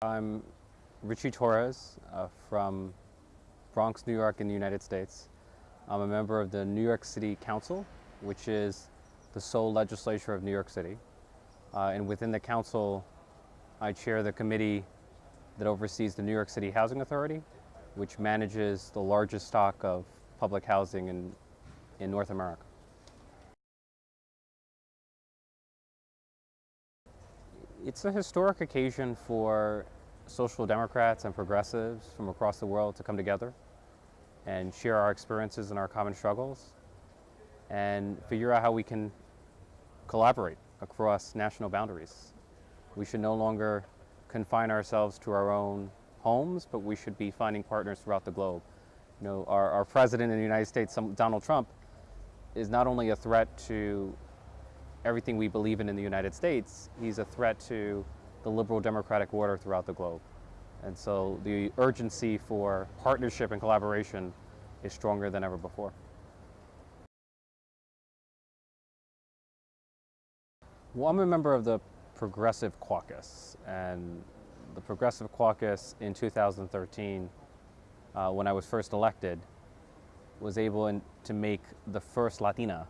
I'm Richie Torres uh, from Bronx, New York in the United States. I'm a member of the New York City Council, which is the sole legislature of New York City. Uh, and within the council, I chair the committee that oversees the New York City Housing Authority, which manages the largest stock of public housing in, in North America. It's a historic occasion for social democrats and progressives from across the world to come together and share our experiences and our common struggles and figure out how we can collaborate across national boundaries. We should no longer confine ourselves to our own homes, but we should be finding partners throughout the globe. You know, our, our president in the United States, Donald Trump, is not only a threat to everything we believe in in the United States, he's a threat to the liberal democratic order throughout the globe. And so the urgency for partnership and collaboration is stronger than ever before. Well, I'm a member of the Progressive Caucus, and the Progressive Caucus in 2013, uh, when I was first elected, was able in, to make the first Latina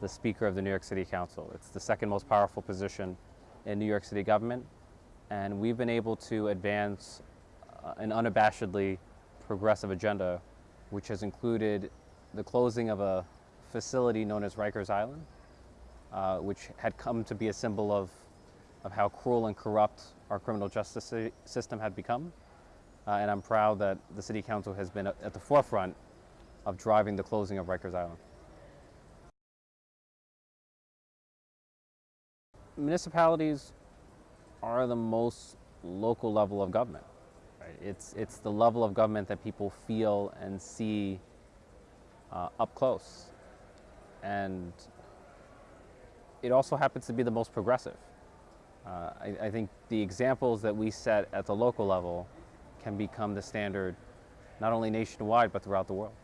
the Speaker of the New York City Council. It's the second most powerful position in New York City government, and we've been able to advance uh, an unabashedly progressive agenda, which has included the closing of a facility known as Rikers Island, uh, which had come to be a symbol of, of how cruel and corrupt our criminal justice system had become. Uh, and I'm proud that the City Council has been at the forefront of driving the closing of Rikers Island. Municipalities are the most local level of government. Right? It's, it's the level of government that people feel and see uh, up close. And it also happens to be the most progressive. Uh, I, I, think the examples that we set at the local level can become the standard not only nationwide but throughout the world.